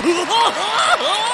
啊啊啊